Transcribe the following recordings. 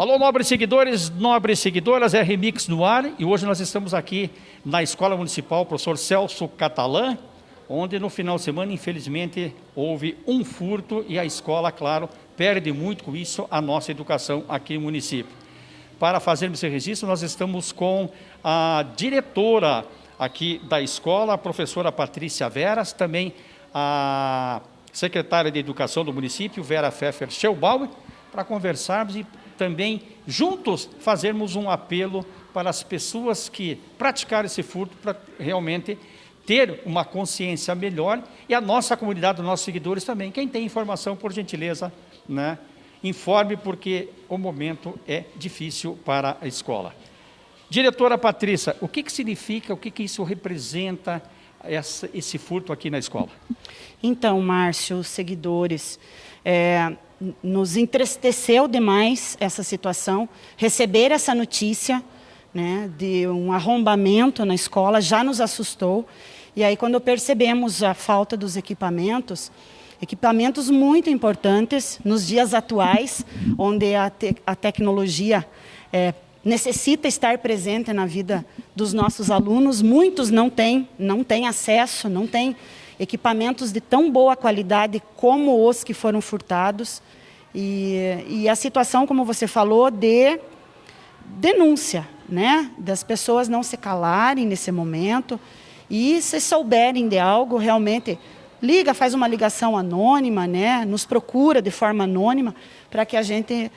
Alô, nobres seguidores, nobres seguidoras, é Remix no ar e hoje nós estamos aqui na Escola Municipal Professor Celso Catalã, onde no final de semana, infelizmente, houve um furto e a escola, claro, perde muito com isso a nossa educação aqui no município. Para fazermos esse registro, nós estamos com a diretora aqui da escola, a professora Patrícia Veras, também a secretária de Educação do município, Vera Pfeffer Schelbauer, para conversarmos e também juntos fazermos um apelo para as pessoas que praticaram esse furto para realmente ter uma consciência melhor e a nossa comunidade, os nossos seguidores também. Quem tem informação, por gentileza, né, informe porque o momento é difícil para a escola. Diretora Patrícia, o que, que significa, o que, que isso representa, essa, esse furto aqui na escola? Então, Márcio, seguidores, é, nos entristeceu demais essa situação, receber essa notícia né, de um arrombamento na escola já nos assustou. E aí quando percebemos a falta dos equipamentos, equipamentos muito importantes nos dias atuais, onde a, te a tecnologia é, necessita estar presente na vida dos nossos alunos, muitos não têm, não têm acesso, não têm equipamentos de tão boa qualidade como os que foram furtados. E, e a situação, como você falou, de denúncia, né? das pessoas não se calarem nesse momento e se souberem de algo, realmente liga, faz uma ligação anônima, né? nos procura de forma anônima para que a gente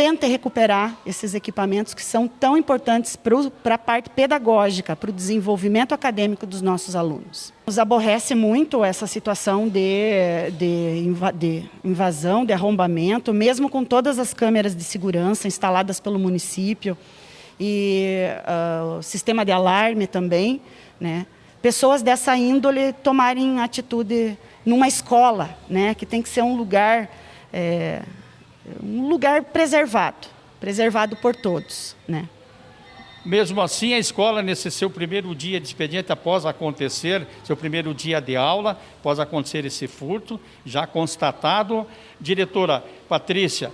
tenta recuperar esses equipamentos que são tão importantes para a parte pedagógica, para o desenvolvimento acadêmico dos nossos alunos. Nos aborrece muito essa situação de, de, de invasão, de arrombamento, mesmo com todas as câmeras de segurança instaladas pelo município e uh, o sistema de alarme também, né? pessoas dessa índole tomarem atitude numa escola, né? que tem que ser um lugar... É, um lugar preservado, preservado por todos. Né? Mesmo assim, a escola, nesse seu primeiro dia de expediente, após acontecer, seu primeiro dia de aula, após acontecer esse furto, já constatado, diretora Patrícia,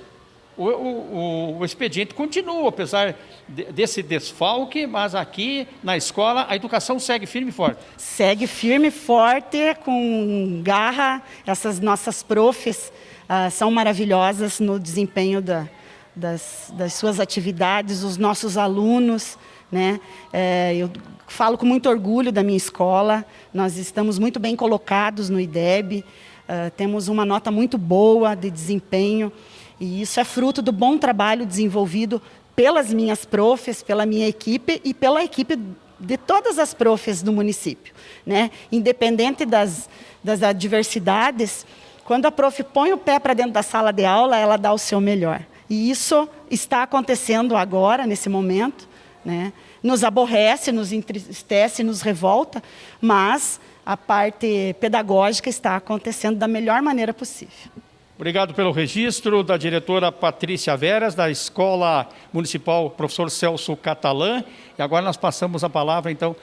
o, o, o, expediente continua, apesar de, desse desfalque, mas aqui na escola a educação segue firme e forte. Segue firme e forte, com garra, essas nossas profs ah, são maravilhosas no desempenho da, das, das, suas atividades, os nossos alunos. Né? É, eu falo com muito orgulho da minha escola, nós estamos muito bem colocados no IDEB, uh, temos uma nota muito boa de desempenho, e isso é fruto do bom trabalho desenvolvido pelas minhas profs, pela minha equipe e pela equipe de todas as profs do município. Né? Independente das, das adversidades, quando a prof põe o pé para dentro da sala de aula, ela dá o seu melhor. E isso está acontecendo agora, nesse momento. Né? Nos aborrece, nos entristece, nos revolta, mas a parte pedagógica está acontecendo da melhor maneira possível. Obrigado pelo registro da diretora Patrícia Veras, da Escola Municipal Professor Celso Catalã. E agora nós passamos a palavra, então,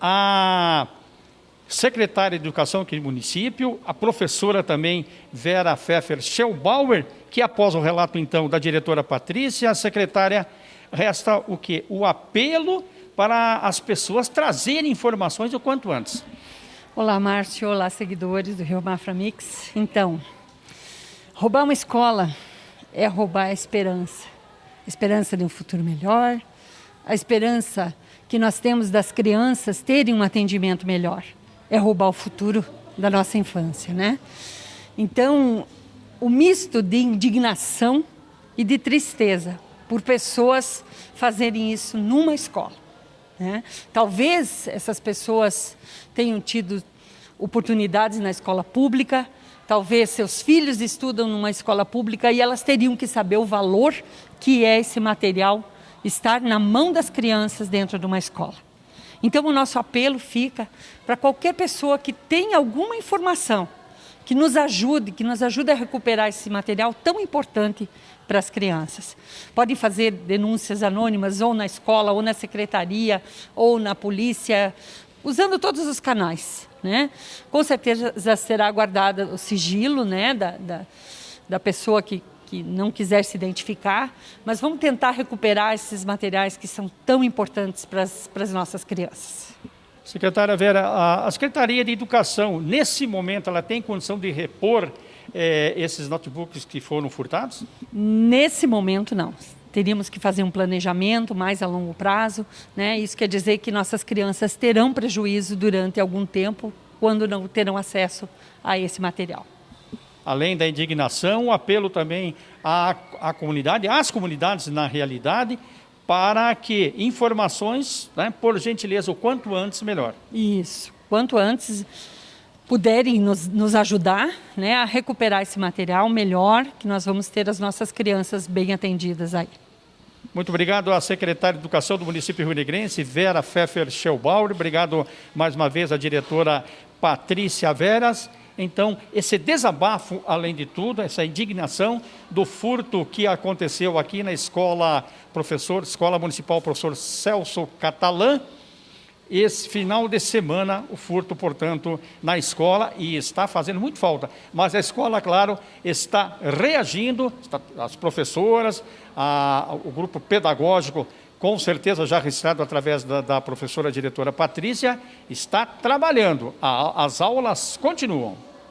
a secretária de Educação aqui do município, a professora também Vera Pfeffer Schelbauer, que após o relato então da diretora Patrícia, a secretária, resta o que? O apelo para as pessoas trazerem informações o quanto antes. Olá, Márcio. Olá, seguidores do Rio Mafra Mix. Então, roubar uma escola é roubar a esperança. A esperança de um futuro melhor, a esperança que nós temos das crianças terem um atendimento melhor é roubar o futuro da nossa infância, né? Então, o misto de indignação e de tristeza por pessoas fazerem isso numa escola. Né? Talvez essas pessoas tenham tido oportunidades na escola pública, talvez seus filhos estudam numa escola pública e elas teriam que saber o valor que é esse material estar na mão das crianças dentro de uma escola. Então o nosso apelo fica para qualquer pessoa que tenha alguma informação que nos ajude, que nos ajude a recuperar esse material tão importante para as crianças. Podem fazer denúncias anônimas ou na escola, ou na secretaria, ou na polícia, usando todos os canais. Né? Com certeza será guardado o sigilo né, da, da, da pessoa que, que não quiser se identificar, mas vamos tentar recuperar esses materiais que são tão importantes para as, para as nossas crianças. Secretária Vera, a, a Secretaria de Educação, nesse momento, ela tem condição de repor eh, esses notebooks que foram furtados? Nesse momento, não. Teríamos que fazer um planejamento mais a longo prazo. Né? Isso quer dizer que nossas crianças terão prejuízo durante algum tempo quando não terão acesso a esse material. Além da indignação, o apelo também à, à comunidade, às comunidades na realidade, para que informações, né, por gentileza, o quanto antes, melhor. Isso, quanto antes puderem nos, nos ajudar né, a recuperar esse material, melhor, que nós vamos ter as nossas crianças bem atendidas aí. Muito obrigado à secretária de Educação do município Rio Negrense, Vera Pfeffer Schelbauer. Obrigado mais uma vez à diretora Patrícia Veras. Então, esse desabafo, além de tudo, essa indignação do furto que aconteceu aqui na escola professor, Escola Municipal Professor Celso Catalã, esse final de semana, o furto, portanto, na escola, e está fazendo muito falta. Mas a escola, claro, está reagindo, está, as professoras, a, o grupo pedagógico, com certeza já registrado através da, da professora diretora Patrícia, está trabalhando. A, as aulas continuam.